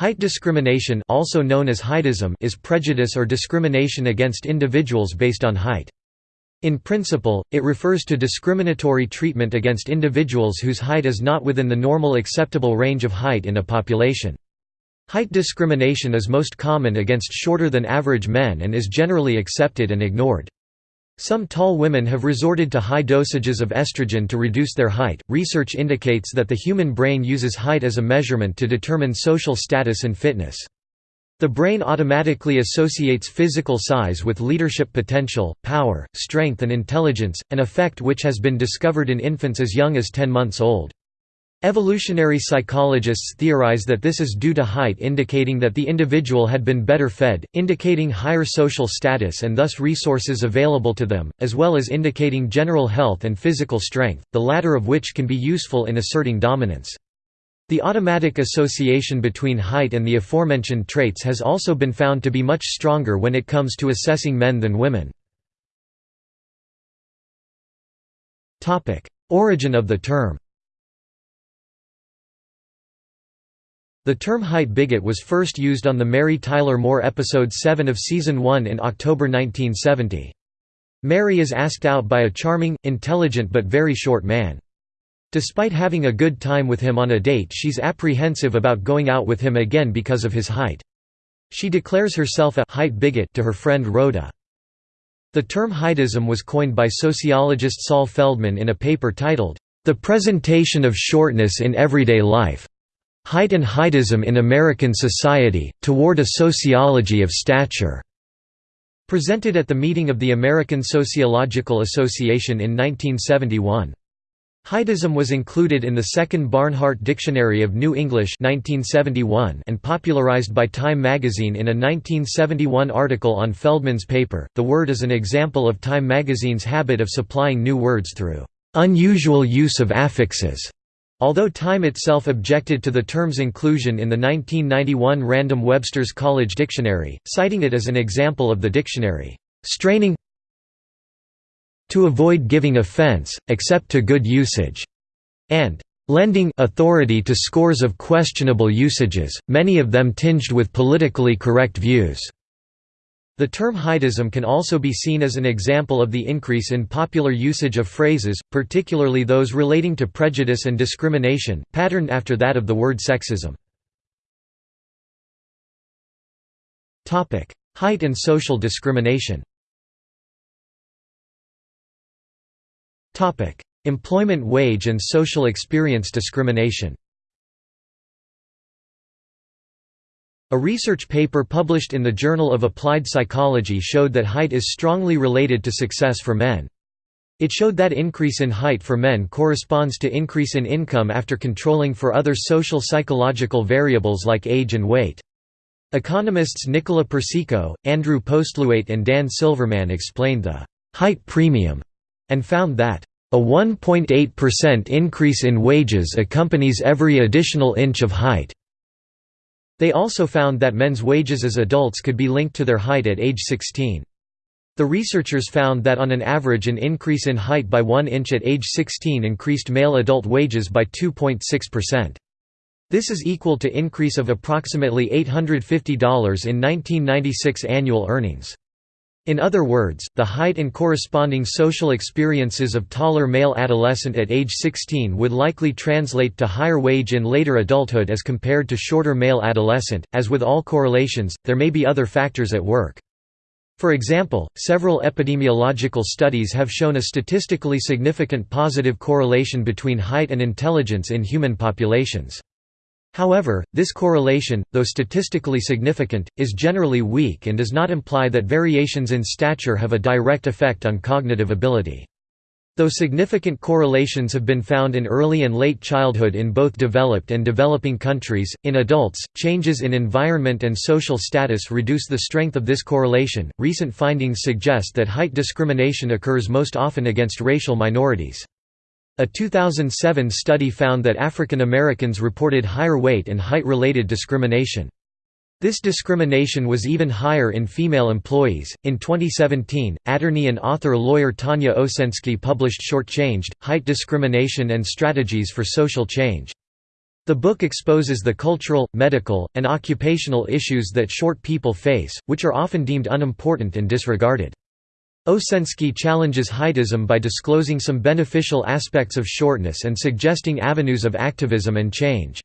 Height discrimination also known as heightism is prejudice or discrimination against individuals based on height. In principle, it refers to discriminatory treatment against individuals whose height is not within the normal acceptable range of height in a population. Height discrimination is most common against shorter than average men and is generally accepted and ignored. Some tall women have resorted to high dosages of estrogen to reduce their height. Research indicates that the human brain uses height as a measurement to determine social status and fitness. The brain automatically associates physical size with leadership potential, power, strength, and intelligence, an effect which has been discovered in infants as young as 10 months old. Evolutionary psychologists theorize that this is due to height indicating that the individual had been better fed, indicating higher social status and thus resources available to them, as well as indicating general health and physical strength, the latter of which can be useful in asserting dominance. The automatic association between height and the aforementioned traits has also been found to be much stronger when it comes to assessing men than women. Origin of the term The term height bigot was first used on the Mary Tyler Moore episode 7 of season 1 in October 1970. Mary is asked out by a charming, intelligent but very short man. Despite having a good time with him on a date she's apprehensive about going out with him again because of his height. She declares herself a height bigot to her friend Rhoda. The term heightism was coined by sociologist Saul Feldman in a paper titled, The Presentation of Shortness in Everyday Life. Height and Heightism in American Society, Toward a Sociology of Stature", presented at the meeting of the American Sociological Association in 1971. Heightism was included in the Second Barnhart Dictionary of New English 1971 and popularized by Time magazine in a 1971 article on Feldman's paper. The word is an example of Time magazine's habit of supplying new words through unusual use of affixes. Although Time itself objected to the term's inclusion in the 1991 Random Webster's College Dictionary, citing it as an example of the dictionary, "...straining to avoid giving offense, except to good usage", and lending authority to scores of questionable usages, many of them tinged with politically correct views. The term heightism can also be seen as an example of the increase in popular usage of phrases, particularly those relating to prejudice and discrimination, patterned after that of the word sexism. Height and social discrimination Employment wage and social experience discrimination A research paper published in the Journal of Applied Psychology showed that height is strongly related to success for men. It showed that increase in height for men corresponds to increase in income after controlling for other social psychological variables like age and weight. Economists Nicola Persico, Andrew Postlewaite and Dan Silverman explained the «height premium» and found that a 1.8% increase in wages accompanies every additional inch of height. They also found that men's wages as adults could be linked to their height at age 16. The researchers found that on an average an increase in height by 1 inch at age 16 increased male adult wages by 2.6%. This is equal to increase of approximately $850 in 1996 annual earnings. In other words, the height and corresponding social experiences of taller male adolescent at age 16 would likely translate to higher wage in later adulthood as compared to shorter male adolescent. As with all correlations, there may be other factors at work. For example, several epidemiological studies have shown a statistically significant positive correlation between height and intelligence in human populations. However, this correlation, though statistically significant, is generally weak and does not imply that variations in stature have a direct effect on cognitive ability. Though significant correlations have been found in early and late childhood in both developed and developing countries, in adults, changes in environment and social status reduce the strength of this correlation. Recent findings suggest that height discrimination occurs most often against racial minorities. A 2007 study found that African Americans reported higher weight and height-related discrimination. This discrimination was even higher in female employees. In 2017, attorney and author lawyer Tanya Osensky published Shortchanged Height Discrimination and Strategies for Social Change. The book exposes the cultural, medical, and occupational issues that short people face, which are often deemed unimportant and disregarded. Osensky challenges heightism by disclosing some beneficial aspects of shortness and suggesting avenues of activism and change.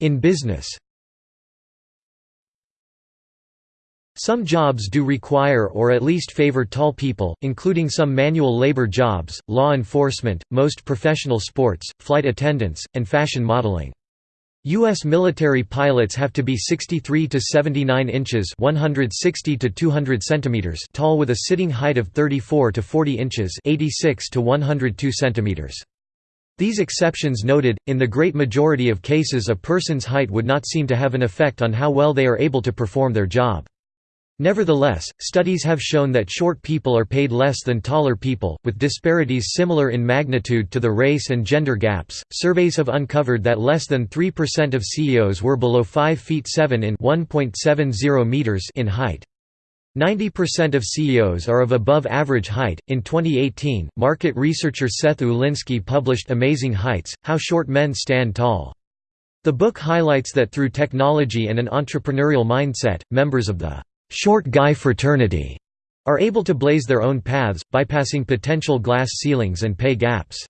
In business Some jobs do require or at least favor tall people, including some manual labor jobs, law enforcement, most professional sports, flight attendants, and fashion modeling. U.S. military pilots have to be 63 to 79 inches 160 to 200 centimeters tall with a sitting height of 34 to 40 inches 86 to 102 centimeters. These exceptions noted, in the great majority of cases a person's height would not seem to have an effect on how well they are able to perform their job. Nevertheless, studies have shown that short people are paid less than taller people, with disparities similar in magnitude to the race and gender gaps. Surveys have uncovered that less than 3% of CEOs were below 5 feet 7 in 1.70 meters in height. 90% of CEOs are of above average height. In 2018, market researcher Seth Ulinsky published Amazing Heights How Short Men Stand Tall. The book highlights that through technology and an entrepreneurial mindset, members of the short guy fraternity are able to blaze their own paths, bypassing potential glass ceilings and pay gaps.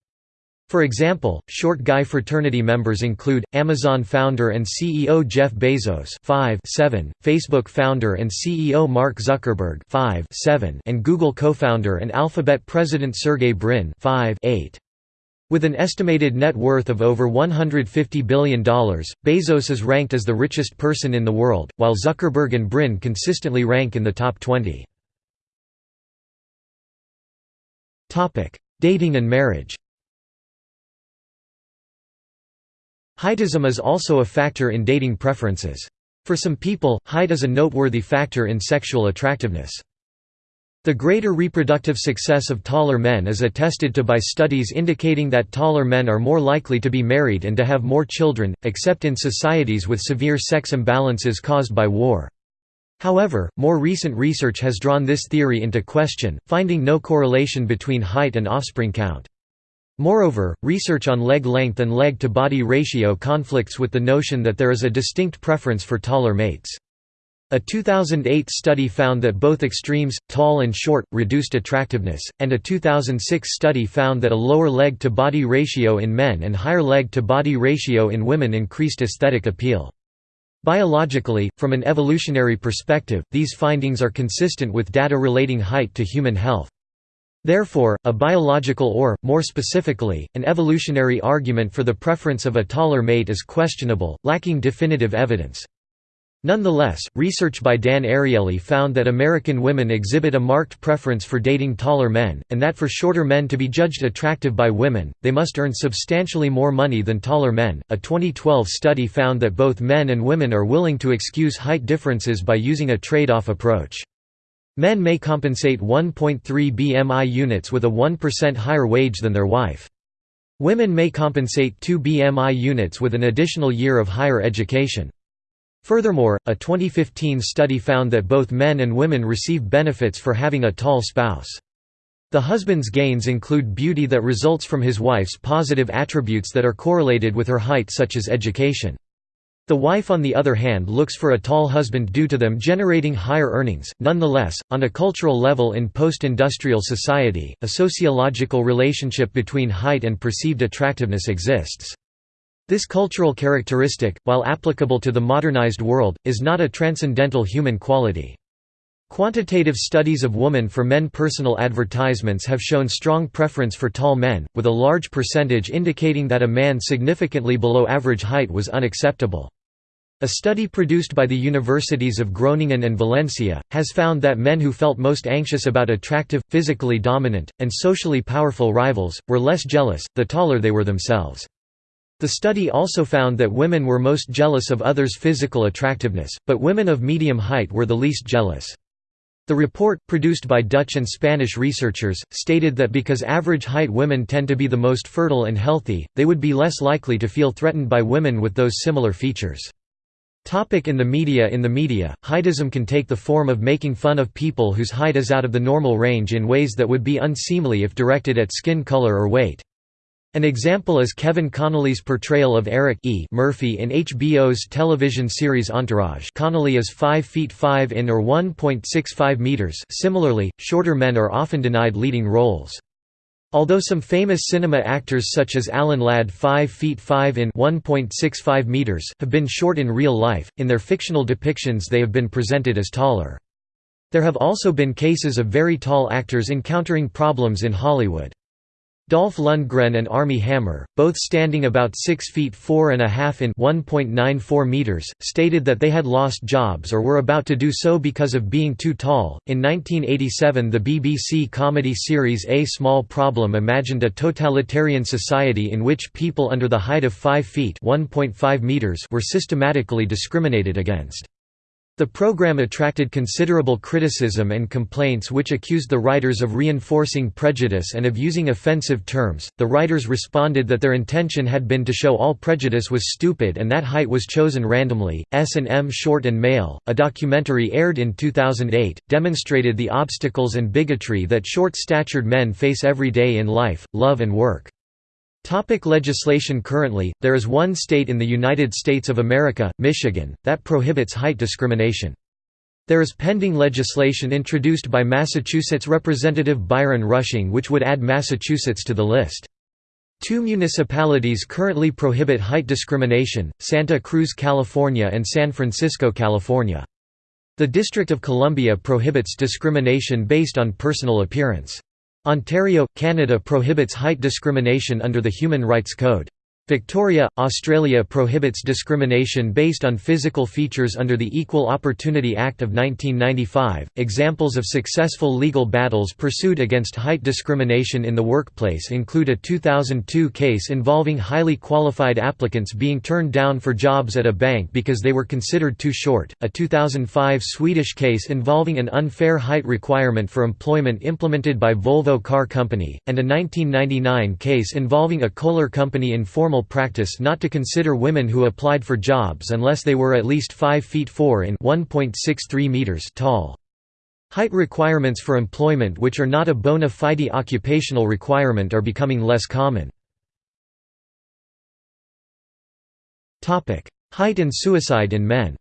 For example, short guy fraternity members include, Amazon founder and CEO Jeff Bezos 5 7, Facebook founder and CEO Mark Zuckerberg 5 7, and Google co-founder and Alphabet president Sergey Brin 5 8. With an estimated net worth of over $150 billion, Bezos is ranked as the richest person in the world, while Zuckerberg and Brin consistently rank in the top 20. Dating and marriage Heightism is also a factor in dating preferences. For some people, height is a noteworthy factor in sexual attractiveness. The greater reproductive success of taller men is attested to by studies indicating that taller men are more likely to be married and to have more children, except in societies with severe sex imbalances caused by war. However, more recent research has drawn this theory into question, finding no correlation between height and offspring count. Moreover, research on leg length and leg-to-body ratio conflicts with the notion that there is a distinct preference for taller mates. A 2008 study found that both extremes, tall and short, reduced attractiveness, and a 2006 study found that a lower leg-to-body ratio in men and higher leg-to-body ratio in women increased aesthetic appeal. Biologically, from an evolutionary perspective, these findings are consistent with data relating height to human health. Therefore, a biological or, more specifically, an evolutionary argument for the preference of a taller mate is questionable, lacking definitive evidence. Nonetheless, research by Dan Ariely found that American women exhibit a marked preference for dating taller men, and that for shorter men to be judged attractive by women, they must earn substantially more money than taller men. A 2012 study found that both men and women are willing to excuse height differences by using a trade off approach. Men may compensate 1.3 BMI units with a 1% higher wage than their wife. Women may compensate 2 BMI units with an additional year of higher education. Furthermore, a 2015 study found that both men and women receive benefits for having a tall spouse. The husband's gains include beauty that results from his wife's positive attributes that are correlated with her height such as education. The wife on the other hand looks for a tall husband due to them generating higher earnings. Nonetheless, on a cultural level in post-industrial society, a sociological relationship between height and perceived attractiveness exists. This cultural characteristic, while applicable to the modernized world, is not a transcendental human quality. Quantitative studies of woman for men personal advertisements have shown strong preference for tall men, with a large percentage indicating that a man significantly below average height was unacceptable. A study produced by the universities of Groningen and Valencia, has found that men who felt most anxious about attractive, physically dominant, and socially powerful rivals, were less jealous, the taller they were themselves. The study also found that women were most jealous of others' physical attractiveness, but women of medium height were the least jealous. The report, produced by Dutch and Spanish researchers, stated that because average height women tend to be the most fertile and healthy, they would be less likely to feel threatened by women with those similar features. Topic in the media In the media, heightism can take the form of making fun of people whose height is out of the normal range in ways that would be unseemly if directed at skin color or weight. An example is Kevin Connolly's portrayal of Eric e. Murphy in HBO's television series Entourage Connolly is 5 feet 5 in or 1.65 meters similarly, shorter men are often denied leading roles. Although some famous cinema actors such as Alan Ladd 5 feet 5 in 1.65 meters have been short in real life, in their fictional depictions they have been presented as taller. There have also been cases of very tall actors encountering problems in Hollywood. Dolph Lundgren and Armie Hammer, both standing about 6 feet 4 and a half in 1.94 meters, stated that they had lost jobs or were about to do so because of being too tall. In 1987, the BBC comedy series A Small Problem imagined a totalitarian society in which people under the height of 5 feet (1.5 meters) were systematically discriminated against. The program attracted considerable criticism and complaints which accused the writers of reinforcing prejudice and of using offensive terms. The writers responded that their intention had been to show all prejudice was stupid and that height was chosen randomly. S&M Short and Male, a documentary aired in 2008, demonstrated the obstacles and bigotry that short-statured men face every day in life, love and work. Topic legislation Currently, there is one state in the United States of America, Michigan, that prohibits height discrimination. There is pending legislation introduced by Massachusetts Representative Byron Rushing which would add Massachusetts to the list. Two municipalities currently prohibit height discrimination, Santa Cruz, California and San Francisco, California. The District of Columbia prohibits discrimination based on personal appearance. Ontario, Canada prohibits height discrimination under the Human Rights Code. Victoria, Australia prohibits discrimination based on physical features under the Equal Opportunity Act of 1995. Examples of successful legal battles pursued against height discrimination in the workplace include a 2002 case involving highly qualified applicants being turned down for jobs at a bank because they were considered too short, a 2005 Swedish case involving an unfair height requirement for employment implemented by Volvo Car Company, and a 1999 case involving a Kohler Company informal practice not to consider women who applied for jobs unless they were at least 5 feet 4 in 1.63 meters tall. Height requirements for employment which are not a bona fide occupational requirement are becoming less common. Height and suicide in men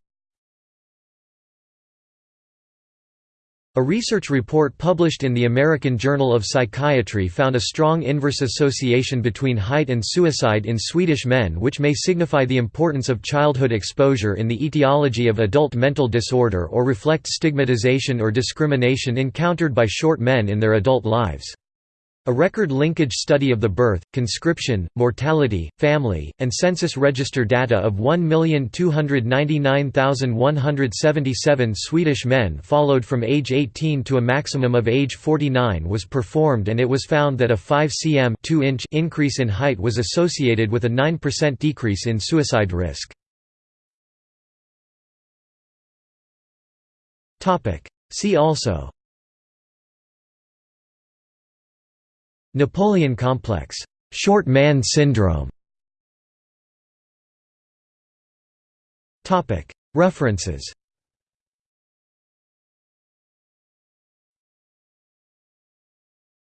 A research report published in the American Journal of Psychiatry found a strong inverse association between height and suicide in Swedish men which may signify the importance of childhood exposure in the etiology of adult mental disorder or reflect stigmatization or discrimination encountered by short men in their adult lives. A record linkage study of the birth, conscription, mortality, family, and census register data of 1,299,177 Swedish men followed from age 18 to a maximum of age 49 was performed and it was found that a 5 cm 2 inch increase in height was associated with a 9% decrease in suicide risk. See also Napoleon complex, short man syndrome. References